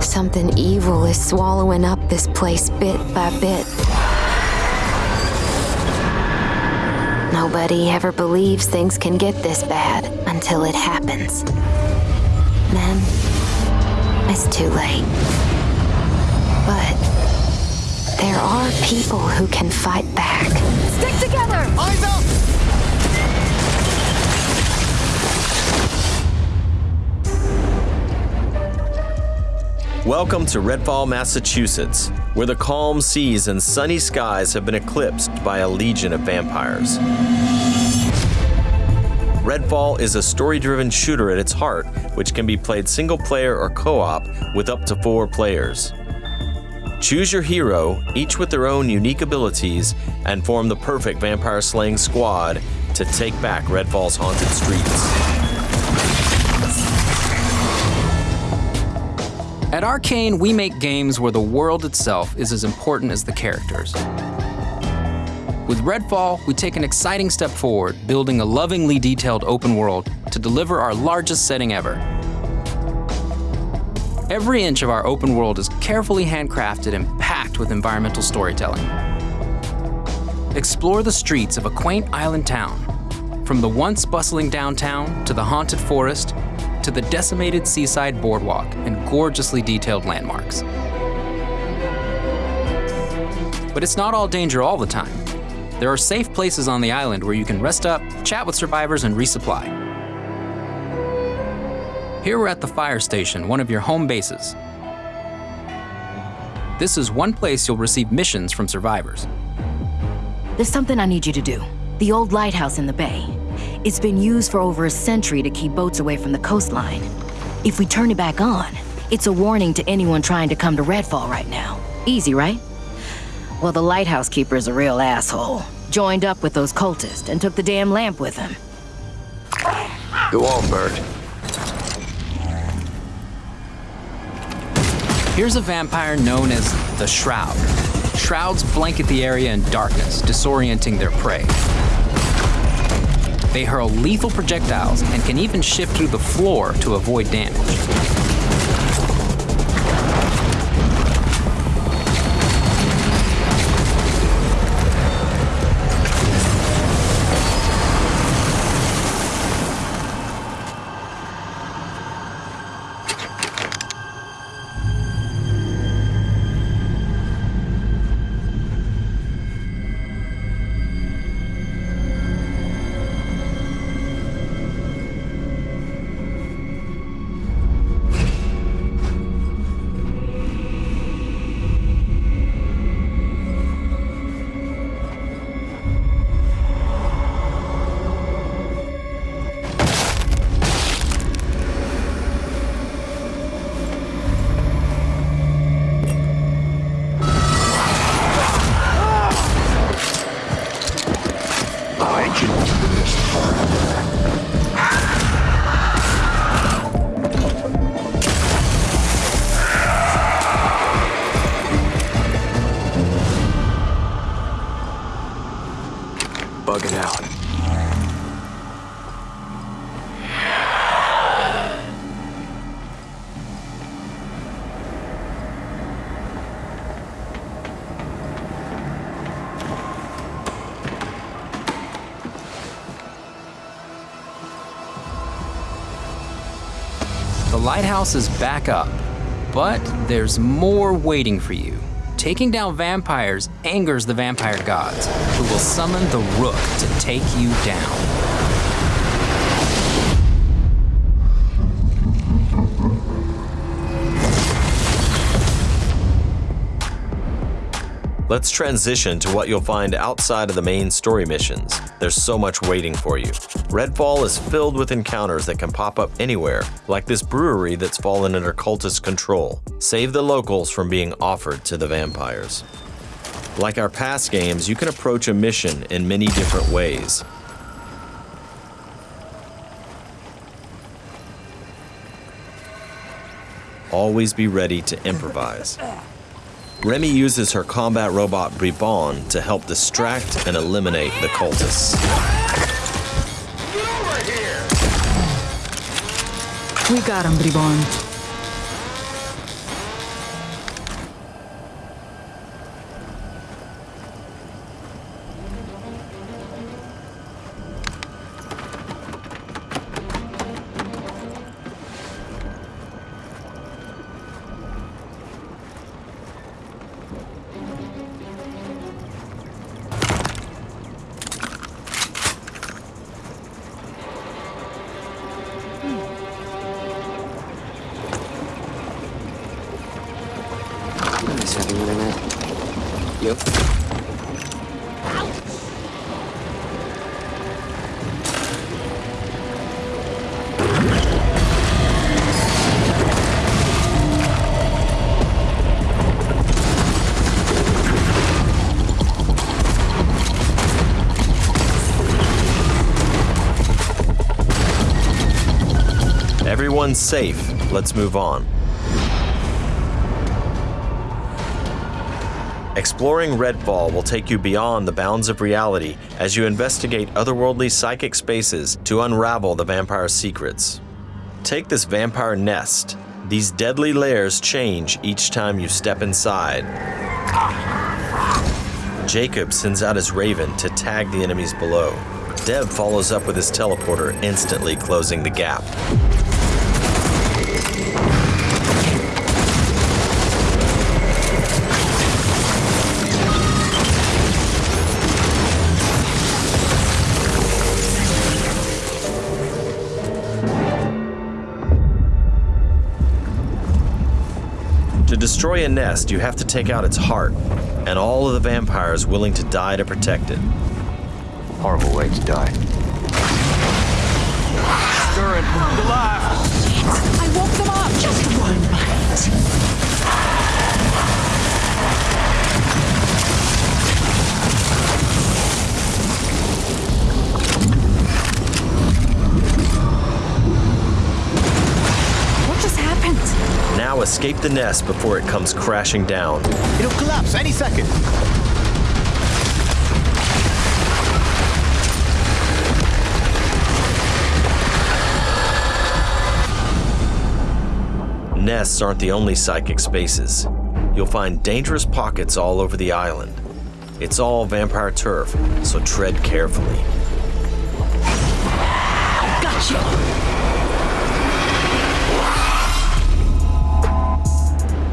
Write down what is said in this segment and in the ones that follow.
Something evil is swallowing up this place bit by bit. Nobody ever believes things can get this bad until it happens. Then, it's too late. But there are people who can fight back. Stick together! Eyes up! Welcome to Redfall, Massachusetts, where the calm seas and sunny skies have been eclipsed by a legion of vampires. Redfall is a story driven shooter at its heart, which can be played single player or co op with up to four players. Choose your hero, each with their own unique abilities, and form the perfect vampire slaying squad to take back Redfall's haunted streets. At Arcane, we make games where the world itself is as important as the characters. With Redfall, we take an exciting step forward, building a lovingly detailed open world to deliver our largest setting ever. Every inch of our open world is carefully handcrafted and packed with environmental storytelling. Explore the streets of a quaint island town, from the once bustling downtown to the haunted forest to the decimated seaside boardwalk and gorgeously detailed landmarks. But it's not all danger all the time. There are safe places on the island where you can rest up, chat with survivors, and resupply. Here we're at the fire station, one of your home bases. This is one place you'll receive missions from survivors. There's something I need you to do. The old lighthouse in the bay. It's been used for over a century to keep boats away from the coastline. If we turn it back on, it's a warning to anyone trying to come to Redfall right now. Easy, right? Well, the lighthouse keeper's a real asshole. Joined up with those cultists and took the damn lamp with him. Go on, Bert. Here's a vampire known as the Shroud. Shrouds blanket the area in darkness, disorienting their prey. They hurl lethal projectiles and can even shift through the floor to avoid damage. Out. The lighthouse is back up, but there's more waiting for you. Taking down vampires angers the vampire gods, who will summon the Rook to take you down. Let's transition to what you'll find outside of the main story missions. There's so much waiting for you. Redfall is filled with encounters that can pop up anywhere, like this brewery that's fallen under cultist control. Save the locals from being offered to the vampires. Like our past games, you can approach a mission in many different ways. Always be ready to improvise. Remy uses her combat robot Bribon to help distract and eliminate the cultists. We got him, Bribon. Having internet? You? Everyone's safe. Let's move on. Exploring Redfall will take you beyond the bounds of reality as you investigate otherworldly psychic spaces to unravel the vampire's secrets. Take this vampire nest. These deadly layers change each time you step inside. Jacob sends out his raven to tag the enemies below. Dev follows up with his teleporter, instantly closing the gap. Destroy a nest, you have to take out its heart, and all of the vampires willing to die to protect it. Horrible way to die. Durin, escape the nest before it comes crashing down. It'll collapse any second. Nests aren't the only psychic spaces. You'll find dangerous pockets all over the island. It's all vampire turf, so tread carefully.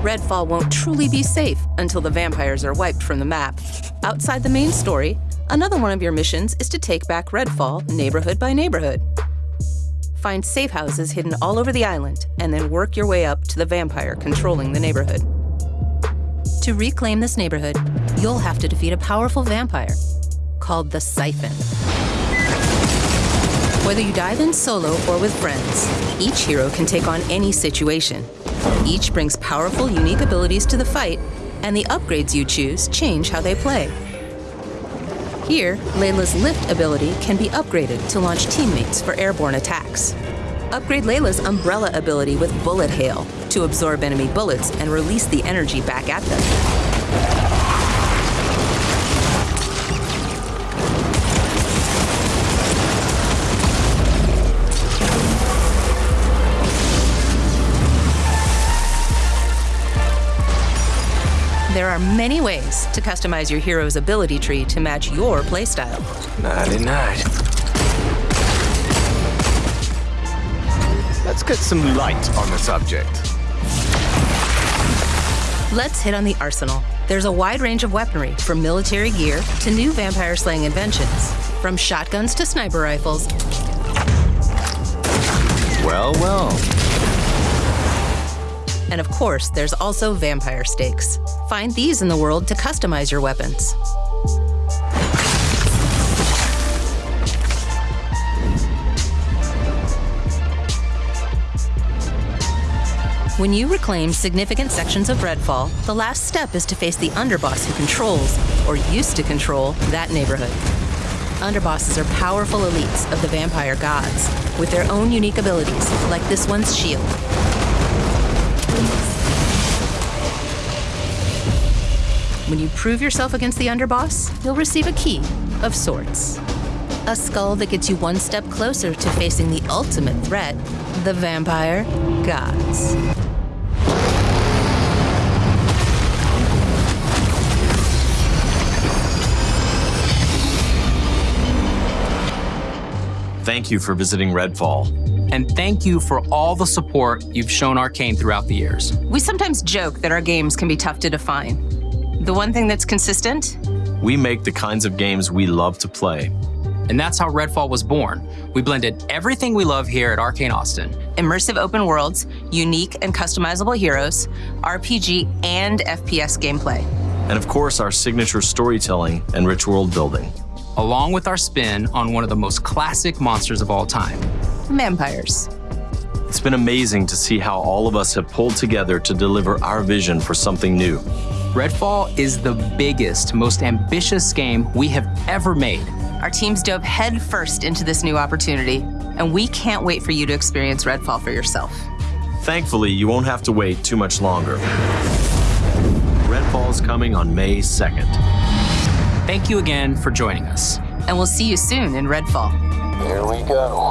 Redfall won't truly be safe until the vampires are wiped from the map. Outside the main story, another one of your missions is to take back Redfall neighborhood by neighborhood. Find safe houses hidden all over the island, and then work your way up to the vampire controlling the neighborhood. To reclaim this neighborhood, you'll have to defeat a powerful vampire called the Siphon. Whether you dive in solo or with friends, each hero can take on any situation. Each brings powerful, unique abilities to the fight, and the upgrades you choose change how they play. Here, Layla's lift ability can be upgraded to launch teammates for airborne attacks. Upgrade Layla's umbrella ability with bullet hail to absorb enemy bullets and release the energy back at them. There are many ways to customize your hero's ability tree to match your playstyle. Nighty night. Let's get some light on the subject. Let's hit on the arsenal. There's a wide range of weaponry, from military gear to new vampire slaying inventions. From shotguns to sniper rifles, Well, well. And of course, there's also vampire stakes. Find these in the world to customize your weapons. When you reclaim significant sections of Redfall, the last step is to face the underboss who controls, or used to control, that neighborhood. Underbosses are powerful elites of the vampire gods, with their own unique abilities, like this one's shield. When you prove yourself against the underboss, you'll receive a key of sorts. A skull that gets you one step closer to facing the ultimate threat the vampire gods. Thank you for visiting Redfall. And thank you for all the support you've shown Arcane throughout the years. We sometimes joke that our games can be tough to define. The one thing that's consistent We make the kinds of games we love to play. And that's how Redfall was born. We blended everything we love here at Arcane Austin. Immersive open worlds, unique and customizable heroes, RPG and FPS gameplay. And of course, our signature storytelling and rich world building. Along with our spin on one of the most classic monsters of all time. Vampires. It's been amazing to see how all of us have pulled together to deliver our vision for something new. Redfall is the biggest, most ambitious game we have ever made. Our teams dove headfirst into this new opportunity, and we can't wait for you to experience Redfall for yourself. Thankfully, you won't have to wait too much longer. Redfall is coming on May 2nd. Thank you again for joining us. And we'll see you soon in Redfall. Here we go.